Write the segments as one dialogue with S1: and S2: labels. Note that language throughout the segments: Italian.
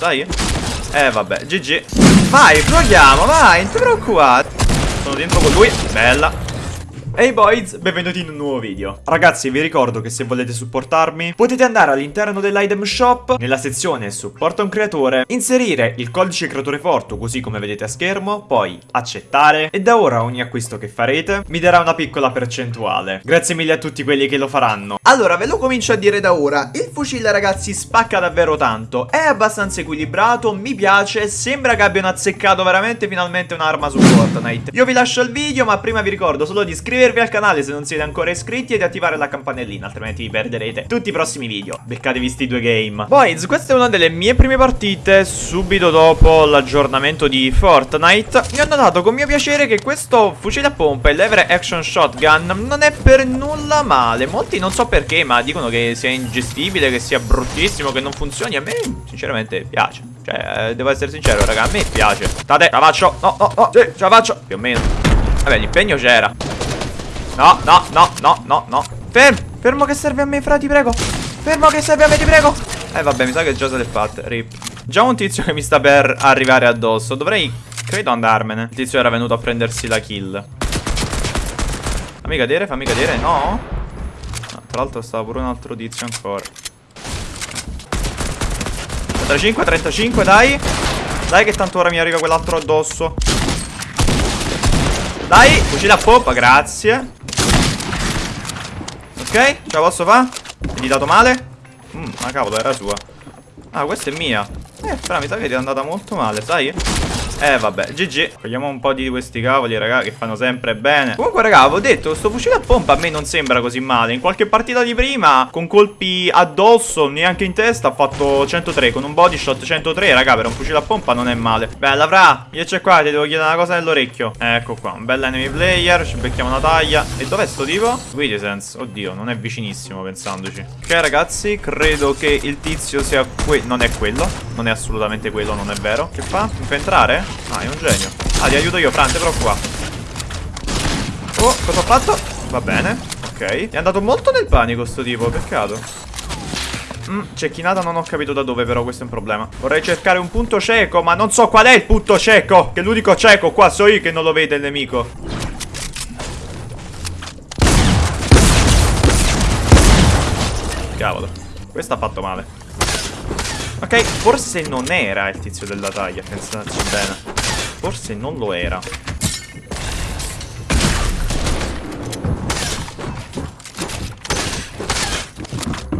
S1: sai? Eh vabbè, GG Vai, proviamo, vai, non ti preoccupare. Sono dentro con lui, bella Hey boys, benvenuti in un nuovo video. Ragazzi vi ricordo che se volete supportarmi Potete andare all'interno dell'item shop Nella sezione supporta un creatore Inserire il codice creatore forte Così come vedete a schermo Poi accettare E da ora ogni acquisto che farete Mi darà una piccola percentuale. Grazie mille a tutti quelli che lo faranno. Allora ve lo comincio a dire da ora. Il fucile ragazzi spacca davvero tanto. È abbastanza equilibrato Mi piace Sembra che abbiano azzeccato veramente finalmente un'arma su Fortnite Io vi lascio il video ma prima vi ricordo solo di iscrivervi iscrivervi al canale se non siete ancora iscritti e di attivare la campanellina, altrimenti vi perderete tutti i prossimi video. Beccatevi sti due game. Boys, questa è una delle mie prime partite subito dopo l'aggiornamento di Fortnite. Mi ho notato con mio piacere che questo fucile a pompa, il lever action shotgun, non è per nulla male. Molti non so perché, ma dicono che sia ingestibile, che sia bruttissimo, che non funzioni. A me sinceramente piace. Cioè, eh, devo essere sincero, raga, a me piace. State, ce la faccio. No, no, no, sì, ce la faccio. Più o meno. Vabbè, l'impegno c'era. No, no, no, no, no, no. Fermo, fermo che serve a me, fra, ti prego. Fermo che serve a me, ti prego. Eh vabbè, mi sa che già se l'è fatta, rip. Già un tizio che mi sta per arrivare addosso. Dovrei, credo, andarmene. Il tizio era venuto a prendersi la kill. Fammi cadere, fammi cadere, no? no tra l'altro stava pure un altro tizio ancora. 35, 35, dai. Dai che tanto ora mi arriva quell'altro addosso. Dai, fucile a poppa, grazie Ok, ce la posso fare? Mi dato male? Mmm, ma cavolo, era sua Ah, questa è mia Eh, però mi sa che ti è andata molto male, sai? Eh vabbè, GG Cogliamo un po' di questi cavoli raga che fanno sempre bene. Comunque raga avevo detto Questo fucile a pompa a me non sembra così male. In qualche partita di prima Con colpi addosso Neanche in testa ha fatto 103 Con un body shot 103 raga per un fucile a pompa non è male. Bella fra Io c'è qua ti devo chiedere una cosa nell'orecchio. Ecco qua Un bel enemy player Ci becchiamo una taglia. E dov'è sto tipo? Guidisense Oddio non è vicinissimo pensandoci. Ok ragazzi Credo che il tizio sia quello Non è quello Non è assolutamente quello Non è vero. Che fa? Mi fa entrare? Ah, è un genio. Ah, ti aiuto io, Fran, però qua. Oh, cosa ho fatto? Va bene, ok. È andato molto nel panico sto tipo, peccato. Mm, cecchinata non ho capito da dove però questo è un problema Vorrei cercare un punto cieco ma non so qual è il punto cieco Che l'unico cieco qua so io che non lo vede il nemico Cavolo Questo ha fatto male Ok, forse non era il tizio della taglia Pensateci bene Forse non lo era.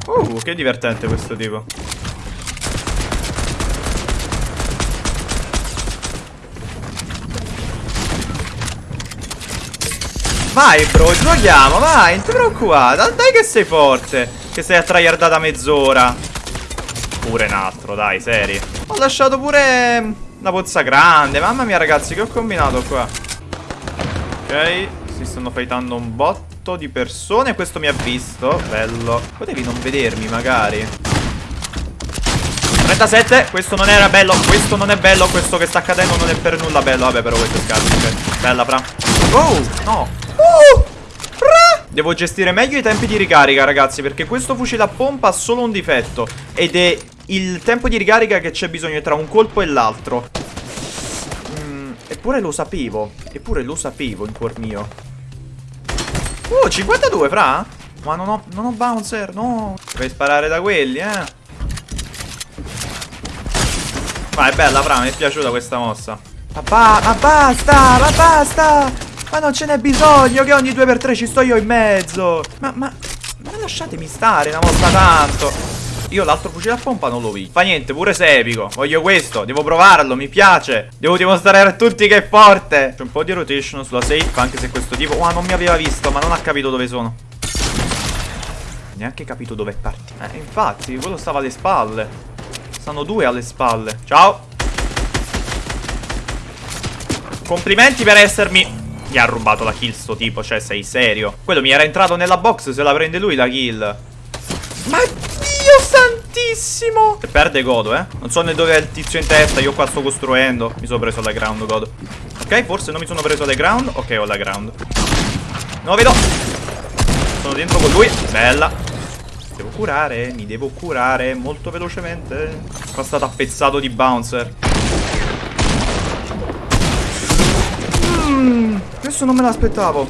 S1: Uh, che divertente questo tipo. Vai bro, giochiamo, vai, non ti preoccupare Dai che sei forte Che sei a tryhardata mezz'ora Pure un altro, dai, seri. Ho lasciato pure una pozza grande. Mamma mia ragazzi che ho combinato qua. Ok Si stanno fightando un botto di persone. Questo mi ha visto. Bello. Potevi non vedermi magari. 37 Questo non era bello. Questo non è bello. Questo che sta accadendo non è per nulla bello. Vabbè però questo è scarso okay. Bella fra. Oh no. Uh, Devo gestire meglio i tempi di ricarica ragazzi Perché questo fucile a pompa ha solo un difetto. Ed è il tempo di ricarica che c'è bisogno tra un colpo e l'altro. Mm, eppure lo sapevo. Eppure lo sapevo in cuor mio. Uh, 52, fra? Ma non ho, non ho bouncer, no. Devi sparare da quelli, eh. Ma è bella, fra, mi è piaciuta questa mossa. Ma, ba ma basta, ma basta. Ma non ce n'è bisogno che ogni 2x3 ci sto io in mezzo. Ma, ma, ma lasciatemi stare una volta tanto. Io l'altro fucile a pompa non lo vi. Fa niente, pure se è epico. Voglio questo, devo provarlo, mi piace. Devo dimostrare a tutti che è forte. C'è un po' di rotation sulla safe, anche se questo tipo... Oh, non mi aveva visto, ma non ha capito dove sono. Neanche capito dove è partito. Eh, infatti, quello stava alle spalle. Stanno due alle spalle. Ciao. Complimenti per essermi... Mi ha rubato la kill sto tipo, cioè sei serio? Quello mi era entrato nella box, se la prende lui la kill. Ma santissimo Se perde godo eh Non so né dove è il tizio in testa Io qua sto costruendo Mi sono preso la ground godo Ok forse non mi sono preso la ground Ok ho la ground Non vedo Sono dentro con lui Bella Devo curare, mi devo curare molto velocemente. Sono stato appezzato di bouncer. Mm, questo non me l'aspettavo.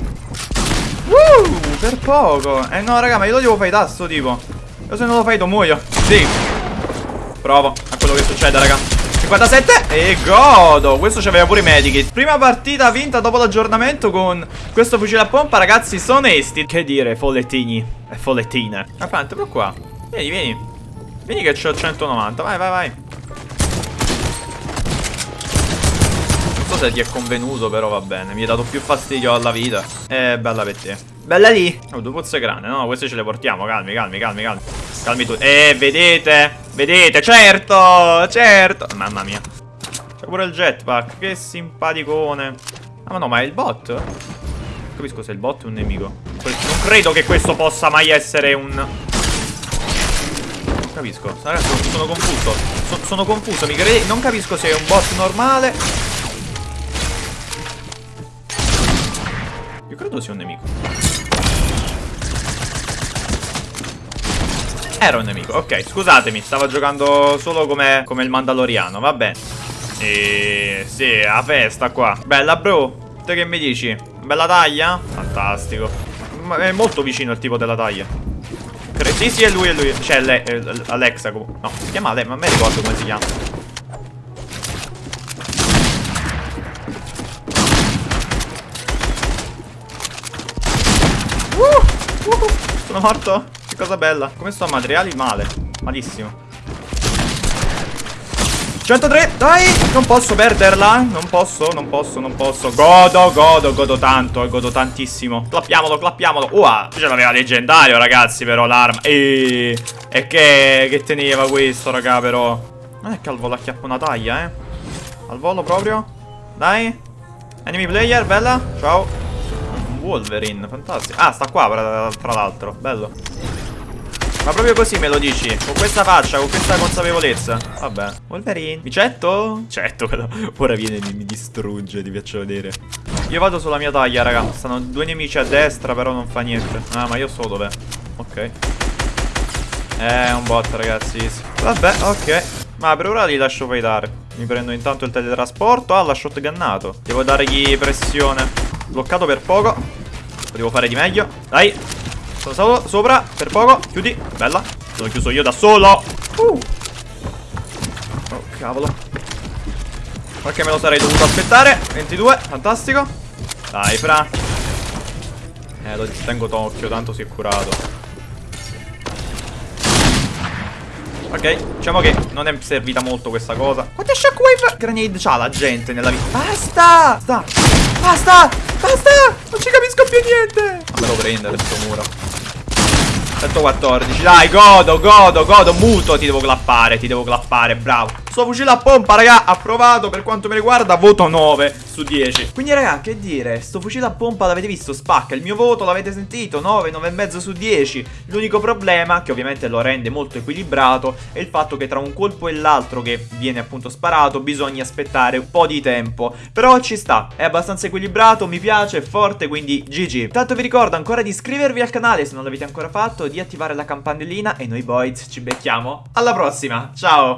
S1: Uh, per poco. Eh no, raga, ma io lo devo fare sto tipo. Io se non lo fai, tu muoio. Sì. Provo a quello che succede, raga. 57 e godo. Questo c'aveva pure i medikit Prima partita vinta dopo l'aggiornamento con questo fucile a pompa Ragazzi sono onesti Che dire follettini E follettine. Ma quanto però qua. Vieni vieni. Vieni che c'ho 190 Vai vai vai. Non so se ti è convenuto però va bene. Mi hai dato più fastidio alla vita. Eh bella per te Bella lì. Oh due pozze grandi No queste ce le portiamo Calmi calmi calmi calmi. Calmi tu. Eh vedete? Vedete, certo, certo. Mamma mia. C'è pure il jetpack, che simpaticone. Ah ma no, ma è il bot? Non capisco se è il bot o un nemico. Non credo che questo possa mai essere un... Non capisco. Ragazzi, sono, sono confuso. So, Sono confuso, mi credi? Non capisco se è un bot normale. Io credo sia un nemico Era un nemico, ok, scusatemi, stavo giocando solo come, come il Mandaloriano, va bene. E sì, a festa qua. Bella bro, te che mi dici? Bella taglia? Fantastico. Ma è molto vicino il tipo della taglia. Sì, sì, è lui, è lui. Cioè, lei, Alexa. No, si chiama lei, ma me ricordo come si chiama. Uh, uh, sono morto? Cosa bella. Come sto a materiali? Male. Malissimo. 103 Dai! Non posso perderla. Non posso Non posso Non posso. Godo Godo Godo tanto Godo tantissimo. Clappiamolo Clappiamolo. Ua Ce l'aveva leggendario ragazzi però l'arma. E E che Che teneva questo raga però? Non è che al volo acchiappa una taglia eh. Al volo proprio. Dai. Enemy player Bella. Ciao. Wolverine Fantastico. Ah sta qua tra l'altro. Bello ma proprio così me lo dici? Con questa faccia, con questa consapevolezza? Vabbè. Wolverine. Micetto? Certo Ora viene e mi distrugge Ti faccio vedere. Io vado sulla mia taglia raga. Stanno due nemici a destra però non fa niente. Ah ma io so dov'è. Ok. Eh è un bot ragazzi. Vabbè ok. Ma per ora li lascio fightare. Mi prendo intanto il teletrasporto. Ah l'ha shotgunnato. Devo dargli pressione. Bloccato per poco. Lo devo fare di meglio. Dai sono stato sopra per poco. Chiudi. Bella. Sono chiuso io da solo. Uh. Oh, cavolo. Qualche me lo sarei dovuto aspettare. 22. Fantastico. Dai, fra. Eh, lo tengo d'occhio. Tanto si è curato. Ok, diciamo che non è servita molto questa cosa Quante shockwave grenade c'ha la gente nella vita? Basta! Basta! Basta! Basta! Non ci capisco più niente! Fammelo prendere sto muro 114 Dai godo godo godo. Muto ti devo clappare Ti devo clappare bravo Sto fucile a pompa raga Approvato per quanto mi riguarda Voto 9 su 10 Quindi raga che dire? Sto fucile a pompa l'avete visto? Spacca. Il mio voto l'avete sentito? 9 9,5 su 10 L'unico problema Che ovviamente lo rende molto equilibrato È il fatto che tra un colpo e l'altro Che viene appunto sparato Bisogna aspettare un po' di tempo. Però ci sta È abbastanza equilibrato Mi piace È forte Quindi GG Tanto vi ricordo ancora di iscrivervi al canale Se non l'avete ancora fatto di attivare la campanellina e noi boys ci becchiamo. Alla prossima, ciao!